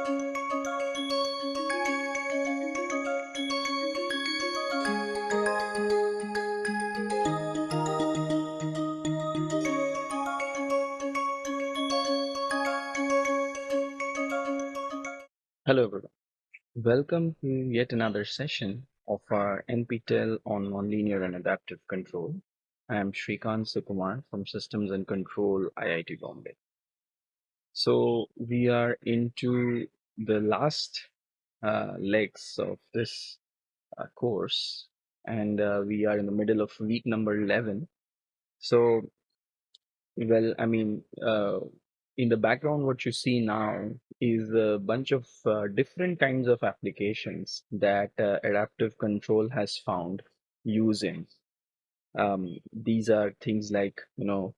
Hello everyone. Welcome to yet another session of our NPTEL on Nonlinear and Adaptive Control. I am Srikant Sukumar from Systems and Control IIT Bombay. So we are into the last uh, legs of this uh, course and uh, we are in the middle of week number 11. So, well, I mean, uh, in the background, what you see now is a bunch of uh, different kinds of applications that uh, adaptive control has found using. Um, these are things like, you know,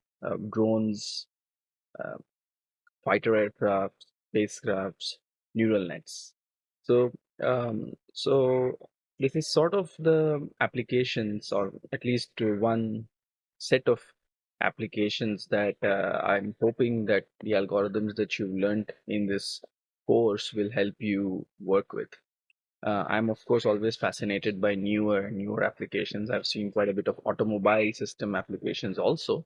drones, fighter aircraft, spacecrafts, neural nets. So, um, so this is sort of the applications, or at least one set of applications that uh, I'm hoping that the algorithms that you've learned in this course will help you work with. Uh, I'm of course always fascinated by newer and newer applications. I've seen quite a bit of automobile system applications also,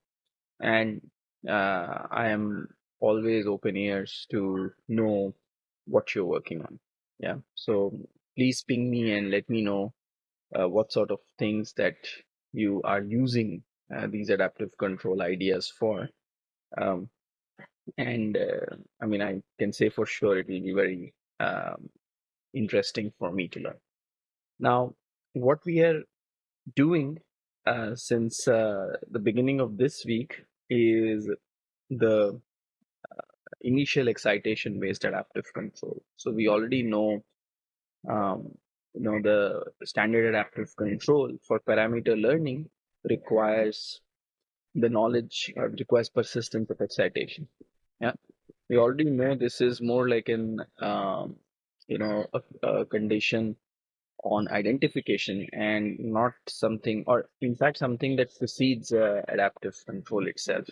and uh, I am always open ears to know what you're working on. Yeah, so please ping me and let me know uh, what sort of things that you are using uh, these adaptive control ideas for. Um, and uh, I mean, I can say for sure it will be very um, interesting for me to learn. Now, what we are doing uh, since uh, the beginning of this week is the initial excitation based adaptive control. So we already know um, you know the standard adaptive control for parameter learning requires the knowledge or requires persistence of excitation. Yeah, we already know this is more like an um, you know a, a, condition on identification and not something or in fact something that precedes uh, adaptive control itself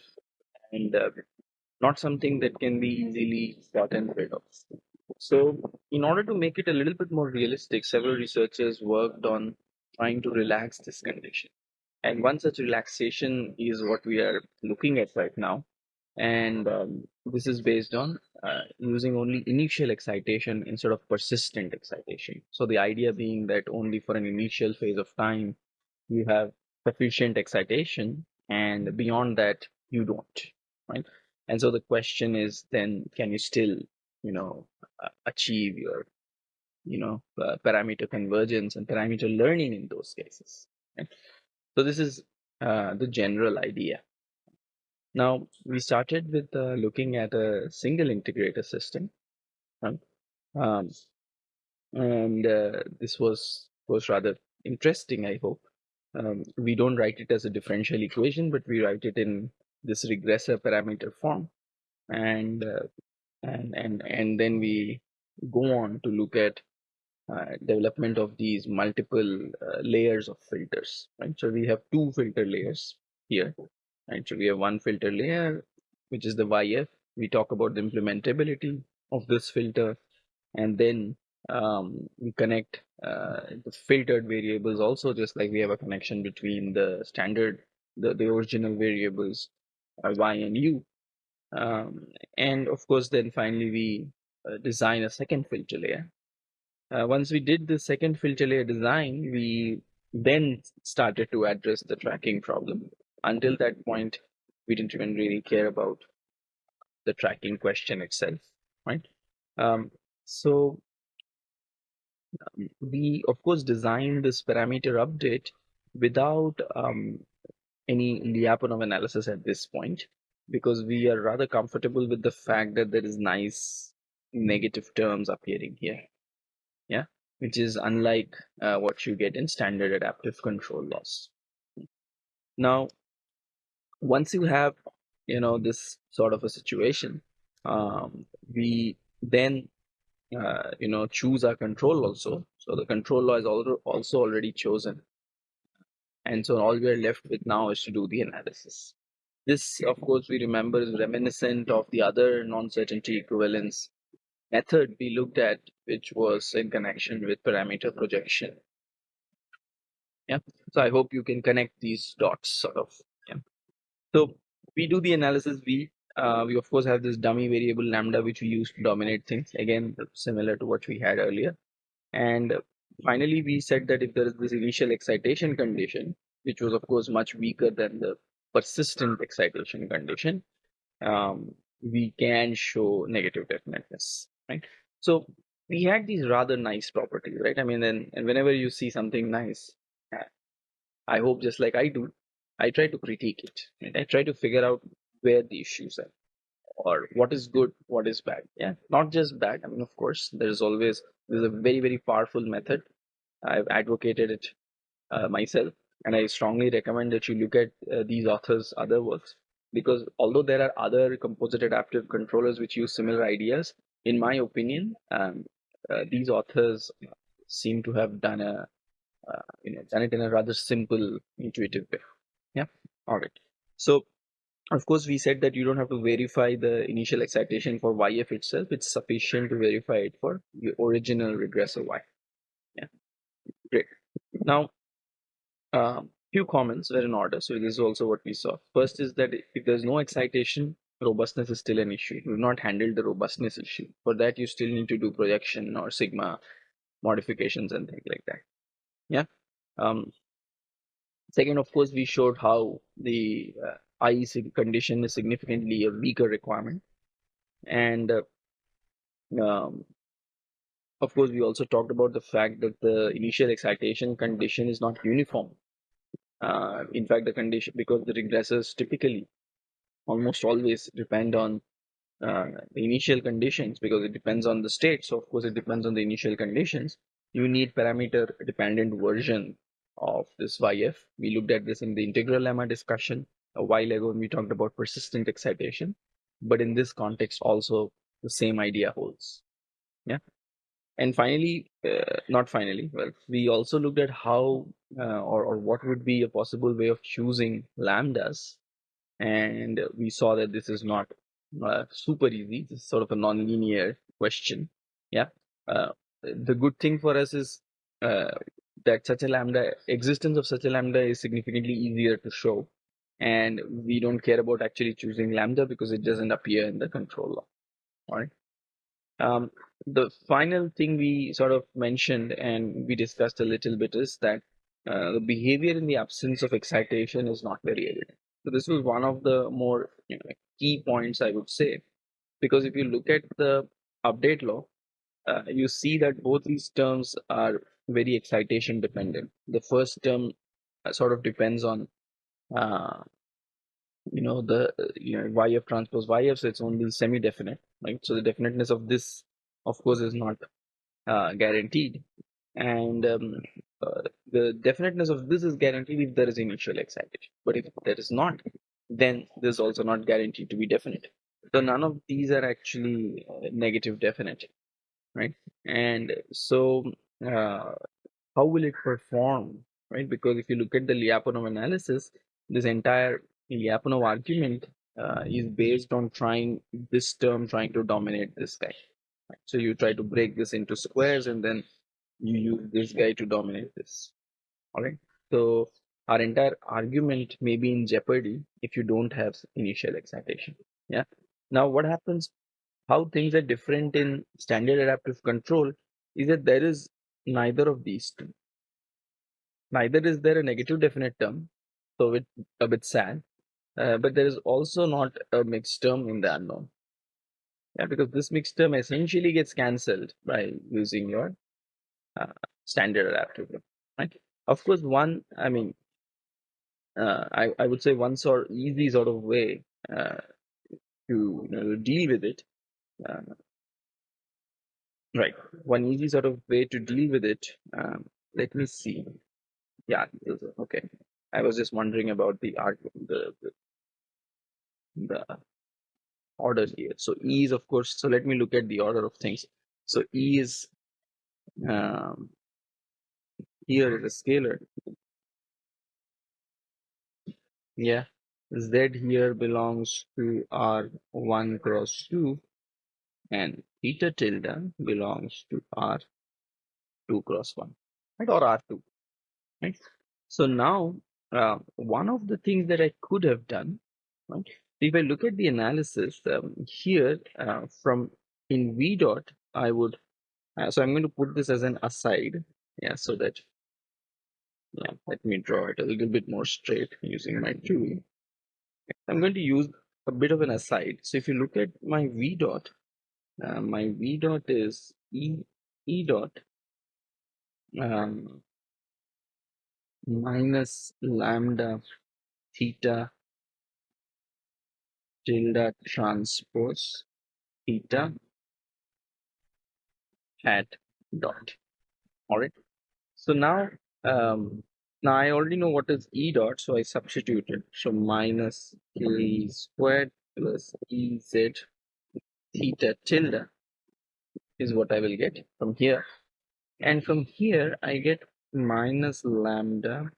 and uh, not something that can be easily gotten rid of. So in order to make it a little bit more realistic, several researchers worked on trying to relax this condition. And one such relaxation is what we are looking at right now. And um, this is based on uh, using only initial excitation instead of persistent excitation. So the idea being that only for an initial phase of time, you have sufficient excitation and beyond that, you don't, right? And so the question is then, can you still, you know, achieve your, you know, uh, parameter convergence and parameter learning in those cases? So this is uh, the general idea. Now we started with uh, looking at a single integrator system, um, and uh, this was was rather interesting. I hope um, we don't write it as a differential equation, but we write it in this regressor parameter form, and uh, and and and then we go on to look at uh, development of these multiple uh, layers of filters, right? So we have two filter layers here, right? So we have one filter layer, which is the YF. We talk about the implementability of this filter, and then um, we connect uh, the filtered variables also, just like we have a connection between the standard, the, the original variables, uh, Y and U. Um, and of course, then finally we uh, design a second filter layer uh, once we did the second filter layer design, we then started to address the tracking problem. Until that point, we didn't even really care about the tracking question itself, right? Um, so um, we, of course, designed this parameter update without um, any Lyapunov analysis at this point, because we are rather comfortable with the fact that there is nice negative terms appearing here. Yeah? Which is unlike uh, what you get in standard adaptive control loss now once you have you know this sort of a situation um, we then uh, you know choose our control also. So the control law is also also already chosen and so all we are left with now is to do the analysis this of course we remember is reminiscent of the other non-certainty equivalence method we looked at, which was in connection with parameter projection. Yeah. So I hope you can connect these dots sort of. Yeah. So we do the analysis. We uh, we of course have this dummy variable lambda which we use to dominate things. Again, similar to what we had earlier. And finally, we said that if there is this initial excitation condition, which was of course much weaker than the persistent excitation condition, um, we can show negative definiteness, right? So we had these rather nice properties, right? I mean, then and whenever you see something nice, I hope just like I do, I try to critique it. Right? I try to figure out where the issues are or what is good, what is bad. Yeah, not just bad. I mean, of course, there's always there's a very very powerful method. I've advocated it uh, myself, and I strongly recommend that you look at uh, these authors' other works because although there are other composite adaptive controllers which use similar ideas, in my opinion, um, uh, these authors seem to have done a uh, you know done it in a rather simple, intuitive way. Yeah. All right. So of course, we said that you don't have to verify the initial excitation for YF itself. It's sufficient to verify it for the original regressor Y. Yeah, great. Now, um, few comments were in order. So this is also what we saw. First is that if there's no excitation, robustness is still an issue. We've not handled the robustness issue. For that, you still need to do projection or sigma modifications and things like that. Yeah. Um, second, of course, we showed how the uh, I condition is significantly a weaker requirement. And uh, um, of course, we also talked about the fact that the initial excitation condition is not uniform. Uh, in fact, the condition, because the regressors typically almost always depend on uh, the initial conditions because it depends on the state. So, of course, it depends on the initial conditions. You need parameter dependent version of this YF. We looked at this in the integral lemma discussion a while ago when we talked about persistent excitation. But in this context, also the same idea holds. Yeah. And finally, uh, not finally, well, we also looked at how uh, or, or what would be a possible way of choosing lambdas. And we saw that this is not uh, super easy. This is sort of a nonlinear question. Yeah. Uh, the good thing for us is uh, that such a lambda existence of such a lambda is significantly easier to show and we don't care about actually choosing lambda because it doesn't appear in the control law. All right um, the final thing we sort of mentioned and we discussed a little bit is that uh, the behavior in the absence of excitation is not very evident. So this was one of the more you know, key points i would say. Because if you look at the update law uh, you see that both these terms are very excitation dependent. The first term uh, sort of depends on uh, you know the you know YF transpose YF, so it's only semi-definite, right? So the definiteness of this, of course, is not uh, guaranteed, and um, uh, the definiteness of this is guaranteed if there is initial excitation. But if there is not, then this is also not guaranteed to be definite. So none of these are actually uh, negative definite, right? And so uh, how will it perform, right? Because if you look at the Lyapunov analysis, this entire Lyapunov argument uh, is based on trying this term trying to dominate this guy. So you try to break this into squares and then you use this guy to dominate this. All right. So our entire argument may be in jeopardy if you don't have initial excitation. Yeah. Now what happens? How things are different in standard adaptive control is that there is neither of these two. Neither is there a negative definite term so it's a bit sad. Uh, but there is also not a mixed term in the unknown. Yeah, because this mixed term essentially gets cancelled by using your uh, standard adaptive right? Of course, one, I mean, uh, I, I would say one sort easy sort of way uh, to, you know, deal with it. Uh, right. One easy sort of way to deal with it. Um, let me see. Yeah, okay. I was just wondering about the art, the, the, the order here. So E is of course. So let me look at the order of things. So E is um, here is a scalar. Yeah, Z here belongs to R one cross two, and theta tilde belongs to R2 cross 1, right, or R2, right? So now, uh, one of the things that I could have done, right, if I look at the analysis um, here uh, from in V dot, I would, uh, so I'm going to put this as an aside, yeah, so that, yeah, let me draw it a little bit more straight using my tool. I'm going to use a bit of an aside. So if you look at my V dot, uh, my V dot is E, E dot um, minus lambda theta tilde transpose theta hat dot. All right. So now, um, now I already know what is E dot, so I substituted. So minus K squared plus Ez theta tilde is what I will get from here. And from here, I get minus lambda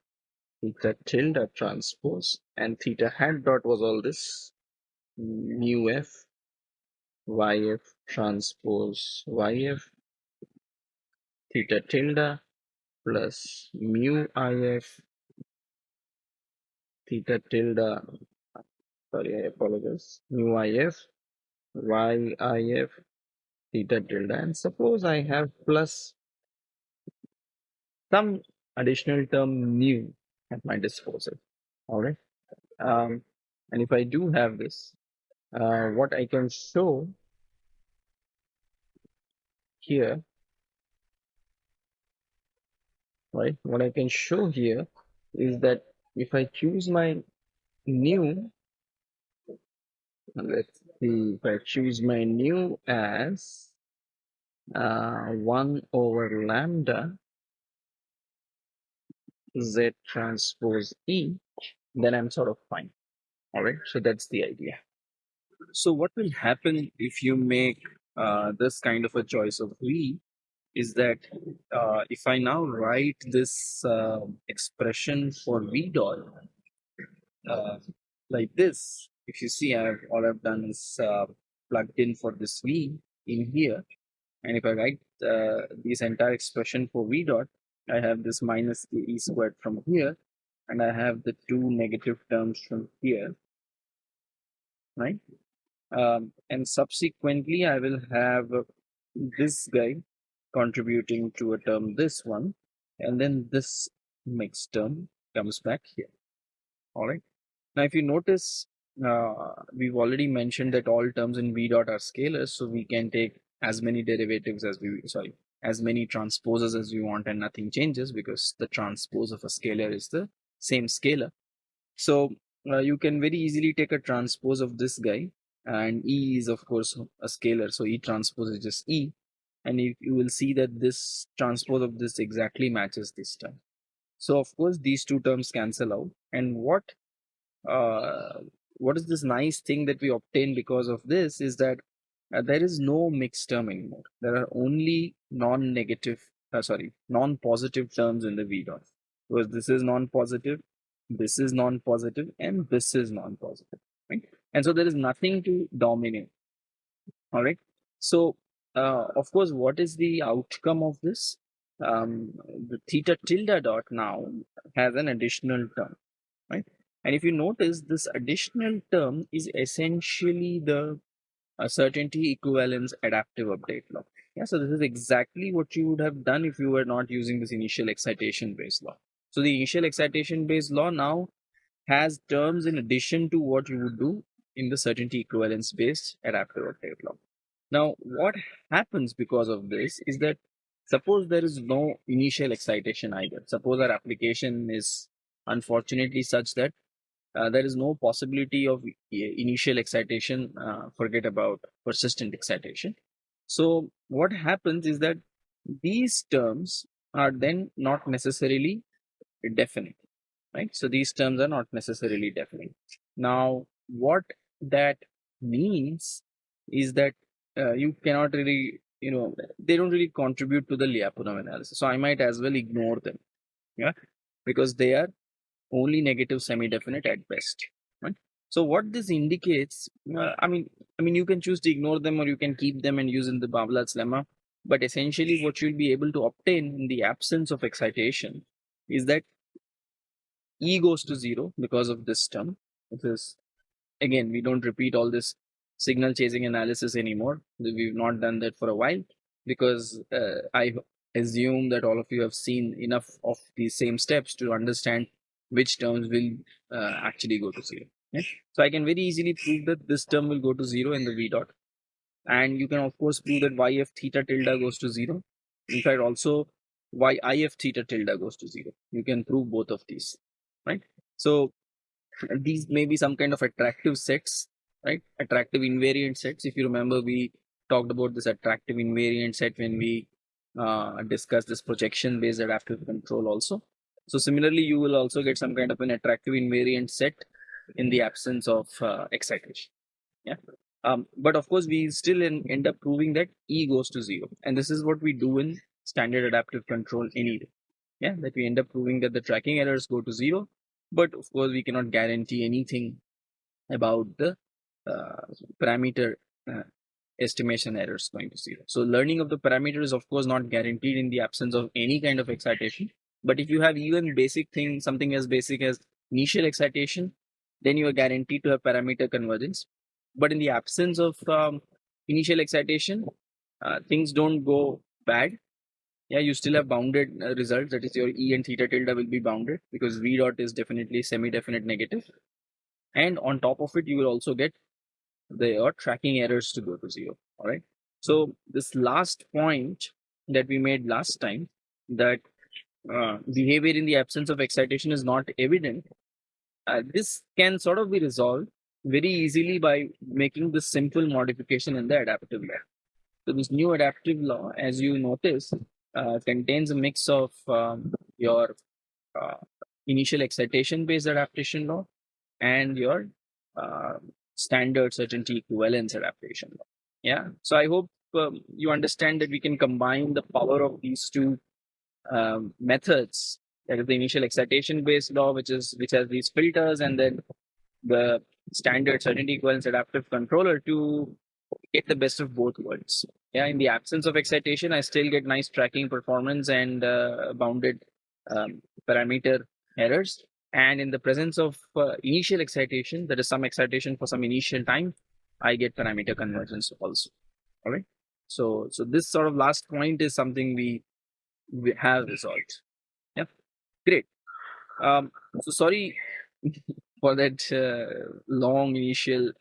theta tilde transpose and theta hat dot was all this mu f yf transpose yf theta tilde plus mu if theta tilde sorry I apologize mu if yif theta tilde. And suppose I have plus some additional term new at my disposal. All right. Um, and if I do have this uh, what I can show here right what I can show here is that if I choose my new let's see if I choose my new as uh, 1 over lambda z transpose e then I'm sort of fine. All right so that's the idea. So what will happen if you make uh, this kind of a choice of v is that uh, if I now write this uh, expression for v dot uh, like this, if you see, I've all I've done is uh, plugged in for this v in here, and if I write uh, this entire expression for v dot, I have this minus the e squared from here, and I have the two negative terms from here, right? Um, and subsequently, I will have this guy contributing to a term this one and then this mixed term comes back here all right now if you notice uh, we've already mentioned that all terms in v dot are scalars so we can take as many derivatives as we sorry as many transposes as we want and nothing changes because the transpose of a scalar is the same scalar so uh, you can very easily take a transpose of this guy and e is of course a scalar so e transpose is just e and you, you will see that this transpose of this exactly matches this term. So of course these two terms cancel out and what uh, what is this nice thing that we obtain because of this is that uh, there is no mixed term anymore. There are only non-negative, uh, sorry, non-positive terms in the V dot. Because this is non-positive, this is non-positive, and this is non-positive, right? And so there is nothing to dominate. All right. So uh, of course, what is the outcome of this? Um, the theta tilde dot now has an additional term, right? And if you notice, this additional term is essentially the uh, certainty equivalence adaptive update law. Yeah, so this is exactly what you would have done if you were not using this initial excitation based law. So the initial excitation based law now has terms in addition to what you would do in the certainty equivalence based adaptive update law. Now, what happens because of this is that suppose there is no initial excitation either. Suppose our application is unfortunately such that uh, there is no possibility of initial excitation, uh, forget about persistent excitation. So what happens is that these terms are then not necessarily definite, right? So these terms are not necessarily definite. Now, what that means is that uh, you cannot really you know they don't really contribute to the Lyapunov analysis so I might as well ignore them yeah because they are only negative semi-definite at best right So what this indicates, uh, I mean, I mean, you can choose to ignore them or you can keep them and use in the Barbalat's lemma. But essentially, what you'll be able to obtain in the absence of excitation is that E goes to zero because of this term. Is again, we don't repeat all this signal chasing analysis anymore. We've not done that for a while because uh, I assume that all of you have seen enough of these same steps to understand which terms will uh, actually go to zero. Yeah? So I can very easily prove that this term will go to zero in the v dot. And you can of course prove that y theta tilde goes to zero. In fact, also y i f theta tilde goes to zero. You can prove both of these, right? So these may be some kind of attractive sets, right? Attractive invariant sets. If you remember, we talked about this attractive invariant set when we uh, discussed this projection based adaptive control also. So similarly, you will also get some kind of an attractive invariant set in the absence of uh, excitation. Yeah. Um, but of course, we still in, end up proving that E goes to zero. And this is what we do in standard adaptive control anyway. Yeah, that we end up proving that the tracking errors go to zero. But of course, we cannot guarantee anything about the uh, parameter uh, estimation errors going to zero. So learning of the parameter is of course not guaranteed in the absence of any kind of excitation. But if you have even basic thing, something as basic as initial excitation, then you are guaranteed to have parameter convergence. But in the absence of um, initial excitation, uh, things don't go bad. Yeah, you still have bounded uh, results. That is, your E and theta tilde will be bounded because V dot is definitely semi-definite negative. And on top of it, you will also get the tracking errors to go to zero. All right. So this last point that we made last time that uh, behavior in the absence of excitation is not evident. Uh, this can sort of be resolved very easily by making this simple modification in the adaptive law. So this new adaptive law, as you notice, uh, contains a mix of um, your uh, initial excitation based adaptation law and your uh, standard certainty equivalence adaptation law. Yeah. So I hope um, you understand that we can combine the power of these two um, methods. That is the initial excitation based law, which is which has these filters, and then the standard certainty equivalence adaptive controller to get the best of both worlds. Yeah, in the absence of excitation, I still get nice tracking performance and uh, bounded um, parameter errors. And in the presence of uh, initial excitation, there is some excitation for some initial time, I get parameter convergence also. All right. So, so this sort of last point is something we, we have resolved. Yeah, great. Um, so sorry for that uh, long initial,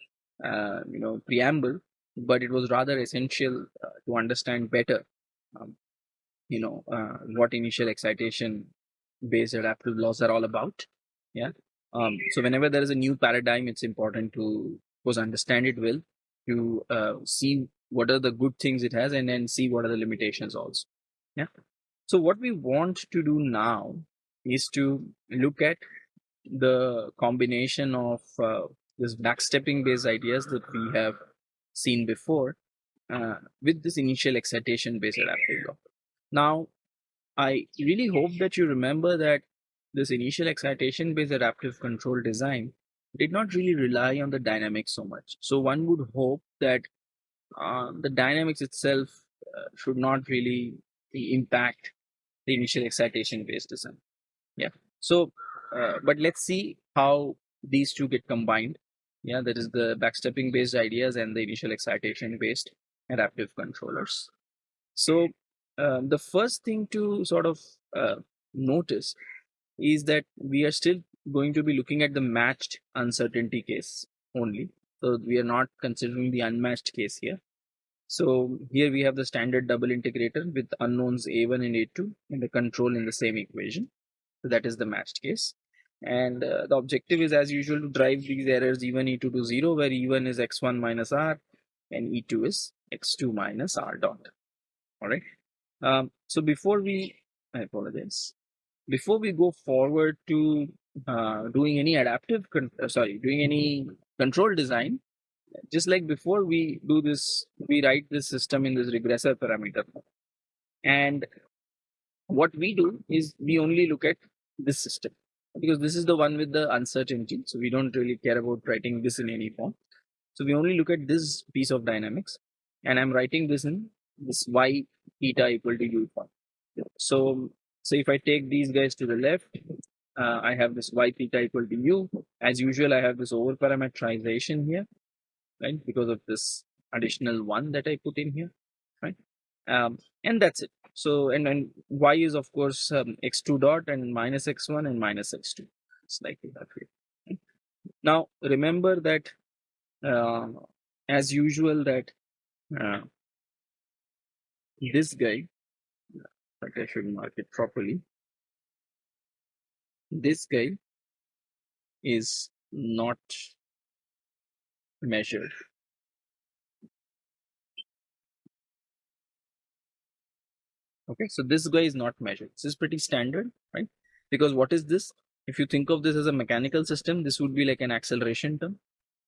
uh, you know, preamble, but it was rather essential uh, to understand better, um, you know, uh, what initial excitation based adaptive laws are all about. Yeah. Um, so whenever there is a new paradigm it's important to course understand it well to uh, see what are the good things it has and then see what are the limitations also. Yeah so what we want to do now is to look at the combination of uh, this backstepping based ideas that we have seen before uh, with this initial excitation based adaptive law now i really hope that you remember that this initial excitation based adaptive control design did not really rely on the dynamics so much. So one would hope that uh, the dynamics itself uh, should not really impact the initial excitation based design. Yeah. So, uh, but let's see how these two get combined. Yeah, that is the backstepping based ideas and the initial excitation based adaptive controllers. So, um, the first thing to sort of uh, notice is that we are still going to be looking at the matched uncertainty case only. So we are not considering the unmatched case here. So here we have the standard double integrator with unknowns A1 and A2 and the control in the same equation. So that is the matched case. And uh, the objective is as usual to drive these errors E1, E2 to 0 where E1 is X1 minus R and E2 is X2 minus R dot. All right. Um, so before we, I apologize before we go forward to uh, doing any adaptive, uh, sorry, doing any control design, just like before we do this, we write this system in this regressor parameter. And what we do is we only look at this system. because this is the one with the uncertainty. So we don't really care about writing this in any form. So we only look at this piece of dynamics and I'm writing this in this y theta equal to u form. So, so if I take these guys to the left, uh, I have this y theta equal to u. As usual, I have this over parameterization here, right? Because of this additional one that I put in here, right? Um, and that's it. So, and, and y is of course um, x2 dot and minus x1 and minus x2. It's like that way. Right? Now, remember that uh, as usual that uh, this guy, but I should mark it properly. This guy is not measured. Okay, so this guy is not measured. This is pretty standard, right? Because what is this? If you think of this as a mechanical system, this would be like an acceleration term.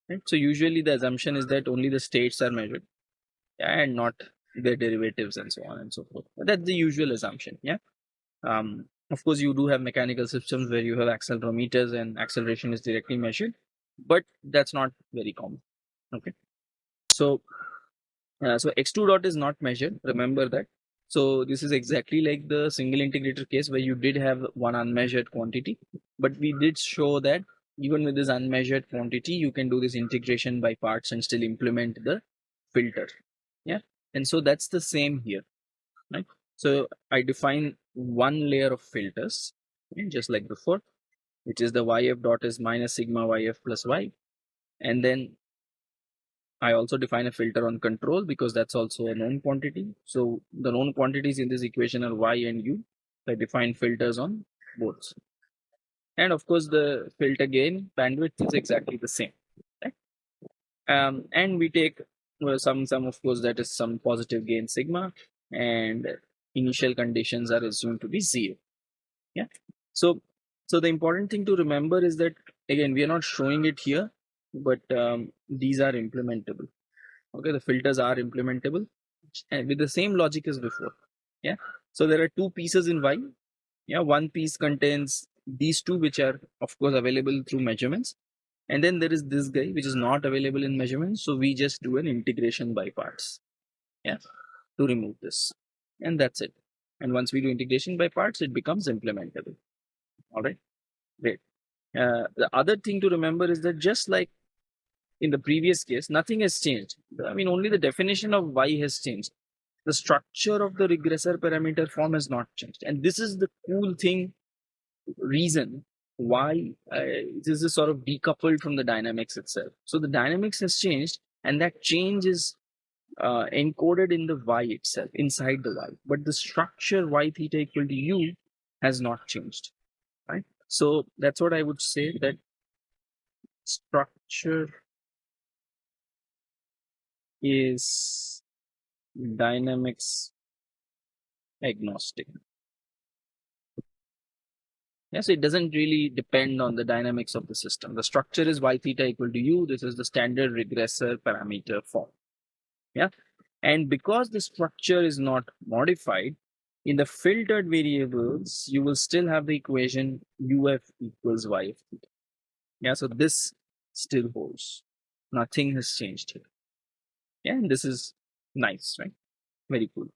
Right? So usually the assumption is that only the states are measured and not their derivatives and so on and so forth. That's the usual assumption. Yeah. Um, of course, you do have mechanical systems where you have accelerometers and acceleration is directly measured, but that's not very common. Okay. So, uh, so x2 dot is not measured. Remember that. So this is exactly like the single integrator case where you did have one unmeasured quantity, but we did show that even with this unmeasured quantity, you can do this integration by parts and still implement the filter. Yeah. And so that's the same here, right? So I define one layer of filters, okay, just like before, which is the yf dot is minus sigma yf plus y. And then I also define a filter on control because that's also a known quantity. So the known quantities in this equation are y and u. I define filters on both. And of course, the filter gain bandwidth is exactly the same. Um, and we take well, some some of course that is some positive gain sigma and initial conditions are assumed to be zero yeah so so the important thing to remember is that again we are not showing it here but um, these are implementable okay the filters are implementable and with the same logic as before yeah so there are two pieces in y yeah one piece contains these two which are of course available through measurements and then there is this guy which is not available in measurements. So we just do an integration by parts. Yeah. To remove this. And that's it. And once we do integration by parts, it becomes implementable. All right. Great. Uh, the other thing to remember is that just like in the previous case, nothing has changed. I mean, only the definition of y has changed. The structure of the regressor parameter form has not changed. And this is the cool thing, reason why uh, this is sort of decoupled from the dynamics itself. So the dynamics has changed and that change is uh, encoded in the y itself, inside the y. But the structure y theta equal to u has not changed, right? So that's what I would say that structure is dynamics agnostic. Yeah, so it doesn't really depend on the dynamics of the system. The structure is y theta equal to u. This is the standard regressor parameter form. Yeah. And because the structure is not modified, in the filtered variables, you will still have the equation uf equals y of theta. Yeah, so this still holds. Nothing has changed here. Yeah, and this is nice, right? Very cool.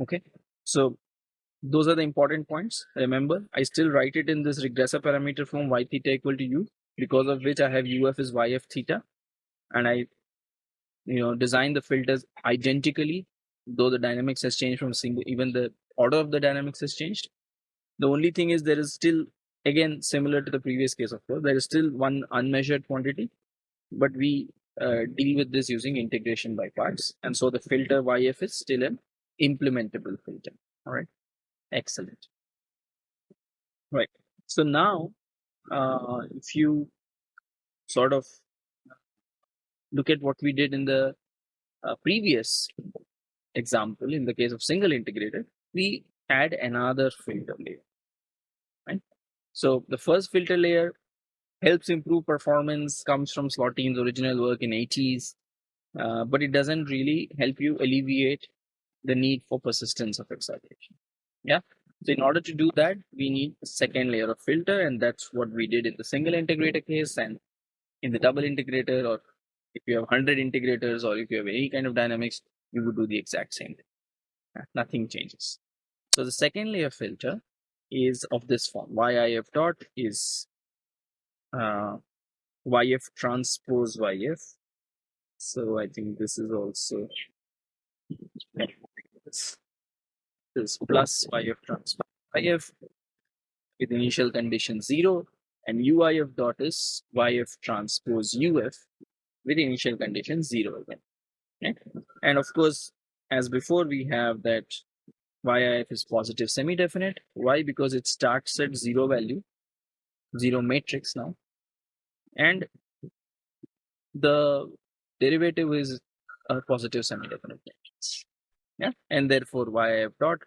Okay, so those are the important points. Remember, I still write it in this regressor parameter form y theta equal to u, because of which I have uf is yf theta. And I, you know, design the filters identically, though the dynamics has changed from single, even the order of the dynamics has changed. The only thing is there is still, again, similar to the previous case, of course, there is still one unmeasured quantity, but we uh, deal with this using integration by parts. And so the filter YF is still an implementable filter. All right. Excellent. Right. So now, uh, if you sort of look at what we did in the uh, previous example, in the case of single integrated, we add another filter layer. Right. So the first filter layer helps improve performance, comes from Slotine's original work in 80s, uh, but it doesn't really help you alleviate the need for persistence of excitation. Yeah. So in order to do that, we need a second layer of filter, and that's what we did in the single integrator case. And in the double integrator, or if you have 100 integrators, or if you have any kind of dynamics, you would do the exact same thing. Nothing changes. So the second layer filter is of this form. YIF dot is uh, YF transpose YF. So I think this is also this, plus YF transpose YF with initial condition 0 and UIF dot is YF transpose UF with initial condition 0 again. Okay? And of course, as before, we have that YIF is positive semi-definite. Why? Because it starts at zero value, zero matrix now. And the derivative is a positive semi-definite matrix. Yeah, and therefore YIF dot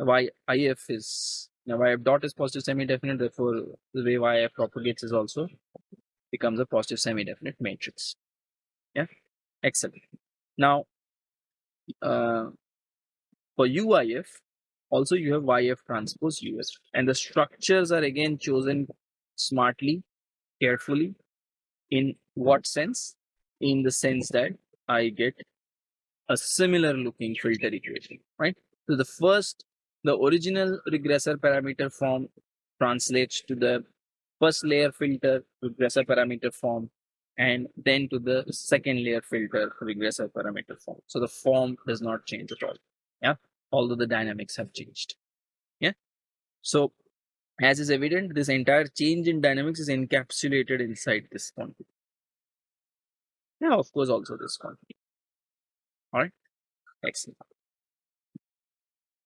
YIF is now YIF dot is positive semi-definite. Therefore, the way YIF propagates is also becomes a positive semi-definite matrix. Yeah, excellent. Now, uh, for UIF, also you have YF transpose US, and the structures are again chosen smartly, carefully. In what sense? In the sense that I get a similar looking filter equation, right? So the first, the original regressor parameter form translates to the first layer filter regressor parameter form and then to the second layer filter regressor parameter form. So the form does not change at all. Yeah, although the dynamics have changed. Yeah, so as is evident, this entire change in dynamics is encapsulated inside this quantity. Yeah, of course, also this quantity. All right, excellent.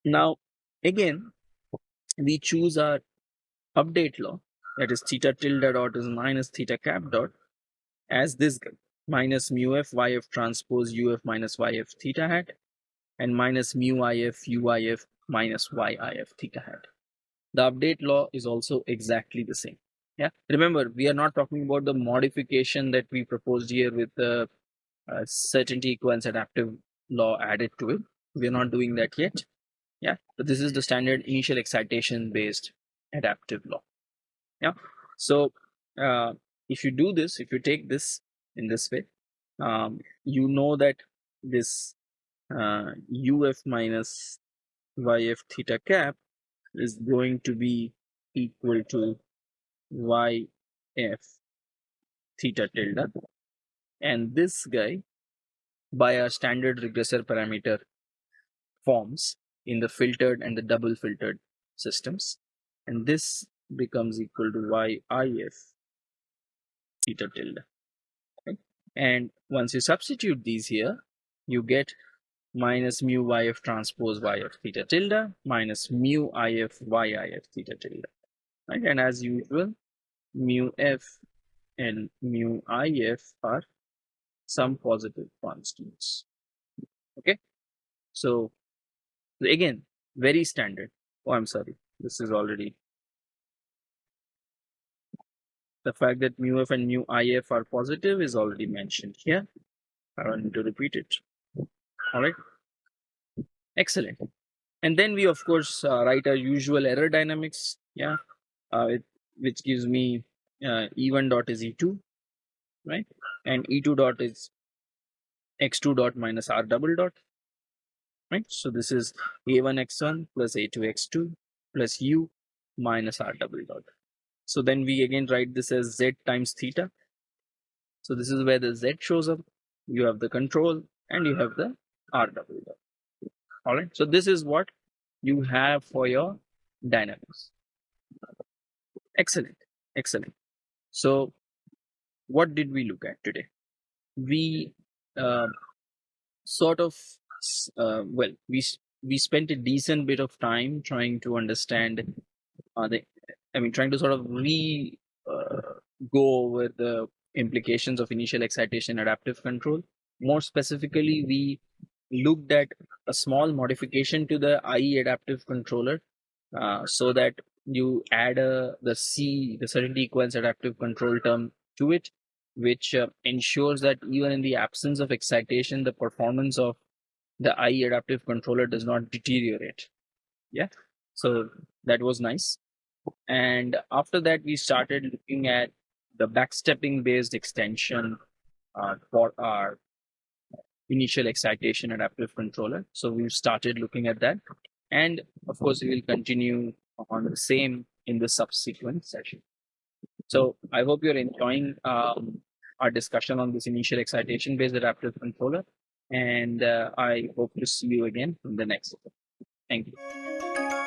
Now, again, we choose our update law that is theta tilde dot is minus theta cap dot as this minus mu f yf transpose uf minus yf theta hat and minus mu if uif minus yif theta hat. The update law is also exactly the same. Yeah, remember we are not talking about the modification that we proposed here with the uh, certainty equivalence adaptive law added to it. We are not doing that yet. Yeah, but this is the standard initial excitation based adaptive law. Yeah, so uh, if you do this, if you take this in this way, um, you know that this uh, uf minus yf theta cap is going to be equal to yf theta tilde. And this guy by our standard regressor parameter forms in the filtered and the double filtered systems. And this becomes equal to yif theta tilde. Okay? and once you substitute these here you get minus mu yf transpose yf theta tilde minus mu if yif theta tilde. Right? And as usual mu f and mu if are some positive constants. Okay? So again very standard. Oh i'm sorry. This is already the fact that mu f and mu if are positive is already mentioned here. I don't need to repeat it all right excellent. And then we of course uh, write our usual error dynamics. Yeah. Uh, it, which gives me uh, e1 dot is e2 right? And e2 dot is x2 dot minus r double dot right? So this is a1 x1 plus a2 x2 plus u minus r double dot. So then we again write this as z times theta. So this is where the z shows up. You have the control and you have the r double dot all right so this is what you have for your dynamics. Excellent excellent. So what did we look at today? We uh, sort of uh, well we we spent a decent bit of time trying to understand uh, the i mean trying to sort of re uh, go over the implications of initial excitation adaptive control. More specifically we looked at a small modification to the IE adaptive controller uh, so that you add a, the C, the certainty equivalence adaptive control term to it, which uh, ensures that even in the absence of excitation, the performance of the IE adaptive controller does not deteriorate. Yeah. So that was nice. And after that, we started looking at the backstepping based extension uh, for our initial excitation adaptive controller. So we've started looking at that. And of course, we will continue on the same in the subsequent session. So I hope you're enjoying um, our discussion on this initial excitation based adaptive controller. And uh, I hope to see you again in the next. Thank you.